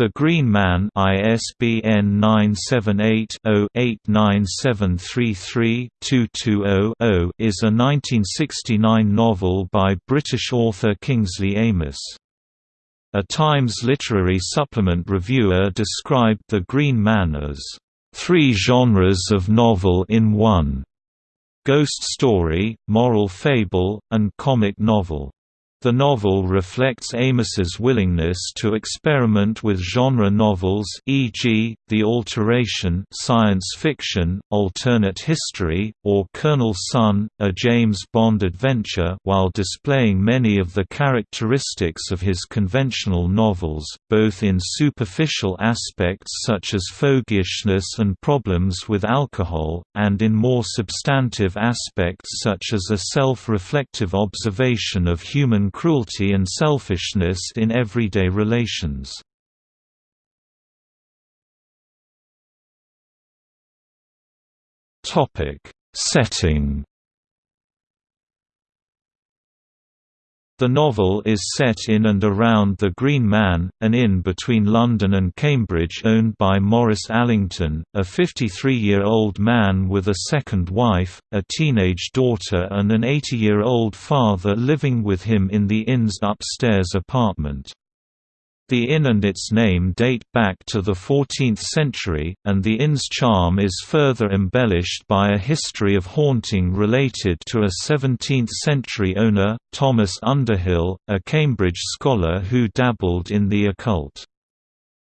The Green Man ISBN 978-0-89733-220-0 is a 1969 novel by British author Kingsley Amis. A Times literary supplement reviewer described The Green Man as, three genres of novel in one", ghost story, moral fable, and comic novel. The novel reflects Amis's willingness to experiment with genre novels e.g., The Alteration science fiction, alternate history, or Colonel Sun, a James Bond adventure while displaying many of the characteristics of his conventional novels, both in superficial aspects such as fogyishness and problems with alcohol, and in more substantive aspects such as a self-reflective observation of human cruelty and selfishness in everyday relations. Setting The novel is set in and around the Green Man, an inn between London and Cambridge owned by Maurice Allington, a 53-year-old man with a second wife, a teenage daughter and an 80-year-old father living with him in the inn's upstairs apartment. The inn and its name date back to the 14th century, and the inn's charm is further embellished by a history of haunting related to a 17th-century owner, Thomas Underhill, a Cambridge scholar who dabbled in the occult.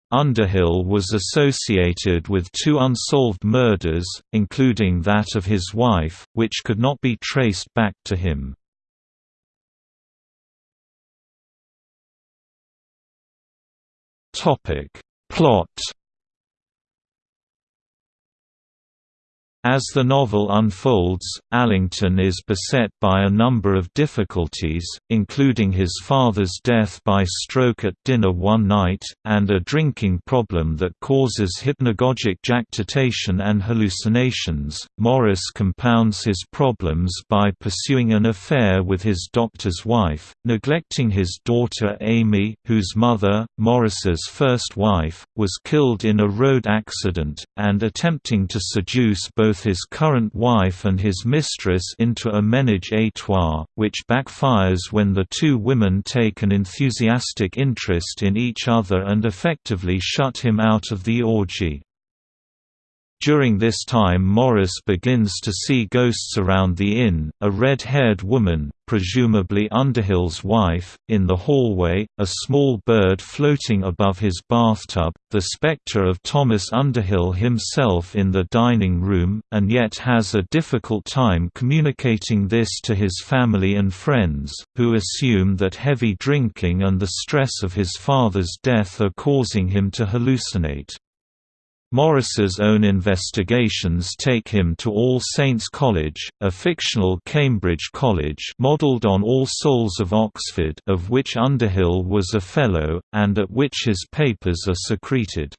Underhill was associated with two unsolved murders, including that of his wife, which could not be traced back to him. Topic. Plot As the novel unfolds, Allington is beset by a number of difficulties, including his father's death by stroke at dinner one night, and a drinking problem that causes hypnagogic jactitation and hallucinations. Maurice compounds his problems by pursuing an affair with his doctor's wife, neglecting his daughter Amy, whose mother, Maurice's first wife, was killed in a road accident, and attempting to seduce both both his current wife and his mistress into a ménage à trois, which backfires when the two women take an enthusiastic interest in each other and effectively shut him out of the orgy. During this time Maurice begins to see ghosts around the inn, a red-haired woman, presumably Underhill's wife, in the hallway, a small bird floating above his bathtub, the spectre of Thomas Underhill himself in the dining room, and yet has a difficult time communicating this to his family and friends, who assume that heavy drinking and the stress of his father's death are causing him to hallucinate. Maurice's own investigations take him to All Saints College, a fictional Cambridge college modelled on All Souls of Oxford of which Underhill was a Fellow, and at which his papers are secreted.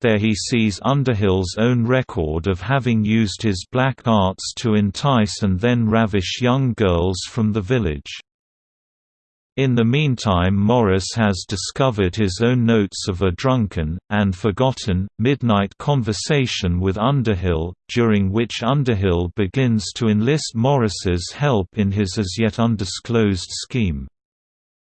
There he sees Underhill's own record of having used his black arts to entice and then ravish young girls from the village. In the meantime Maurice has discovered his own notes of a drunken, and forgotten, midnight conversation with Underhill, during which Underhill begins to enlist Maurice's help in his as yet undisclosed scheme.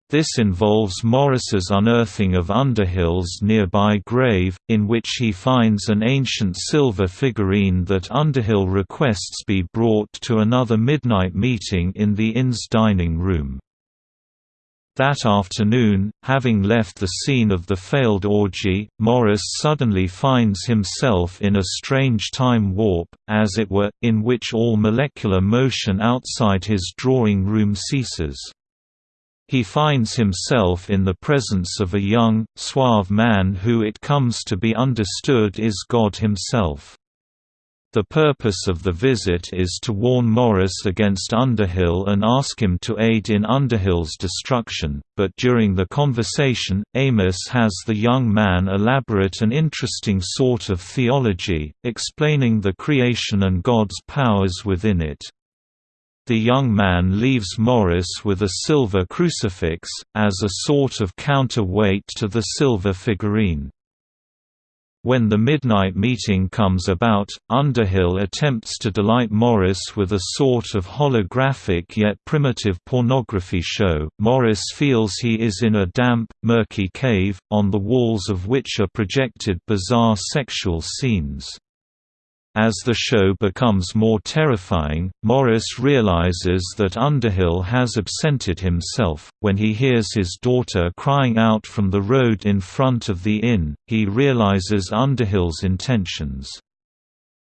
This involves Maurice's unearthing of Underhill's nearby grave, in which he finds an ancient silver figurine that Underhill requests be brought to another midnight meeting in the inn's dining room. That afternoon, having left the scene of the failed orgy, Maurice suddenly finds himself in a strange time warp, as it were, in which all molecular motion outside his drawing room ceases. He finds himself in the presence of a young, suave man who it comes to be understood is God himself. The purpose of the visit is to warn Maurice against Underhill and ask him to aid in Underhill's destruction, but during the conversation, Amis has the young man elaborate an interesting sort of theology, explaining the creation and God's powers within it. The young man leaves Maurice with a silver crucifix, as a sort of counter-weight to the silver figurine. When the midnight meeting comes about, Underhill attempts to delight Maurice with a sort of holographic yet primitive pornography show. Maurice feels he is in a damp, murky cave, on the walls of which are projected bizarre sexual scenes. As the show becomes more terrifying, Maurice realizes that Underhill has absented himself. When he hears his daughter crying out from the road in front of the inn, he realizes Underhill's intentions.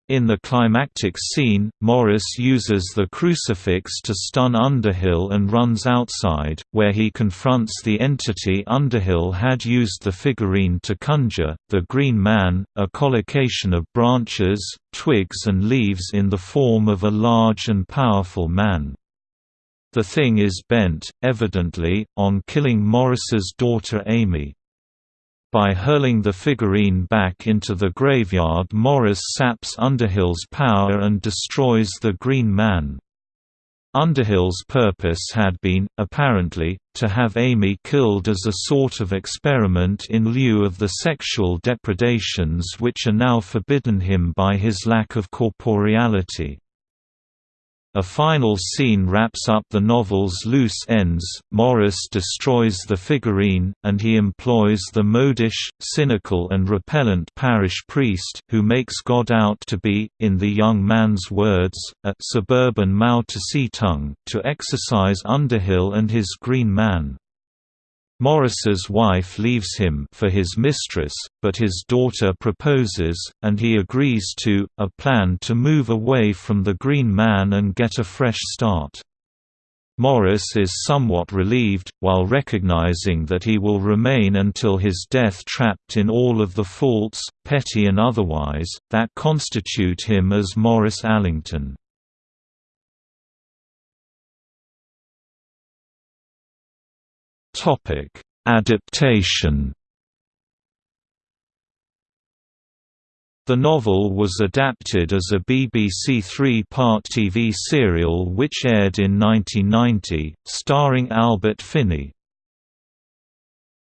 In the climactic scene, Maurice uses the crucifix to stun Underhill and runs outside, where he confronts the entity Underhill had used the figurine to conjure, the Green Man, a collocation of branches, twigs and leaves in the form of a large and powerful man. The thing is bent, evidently, on killing Maurice's daughter Amy. By hurling the figurine back into the graveyard Maurice saps Underhill's power and destroys the Green Man. Underhill's purpose had been, apparently, to have Amy killed as a sort of experiment in lieu of the sexual depredations which are now forbidden him by his lack of corporeality. A final scene wraps up the novel's loose ends. Maurice destroys the figurine, and he employs the modish, cynical, and repellent parish priest, who makes God out to be, in the young man's words, a suburban Mao Tse-tung, to exorcise Underhill and his green man. Maurice's wife leaves him for his mistress, but his daughter proposes, and he agrees to, a plan to move away from the Green Man and get a fresh start. Maurice is somewhat relieved, while recognizing that he will remain until his death trapped in all of the faults, petty and otherwise, that constitute him as Maurice Allington. Topic: Adaptation. The novel was adapted as a BBC three-part TV serial which aired in 1990, starring Albert Finney.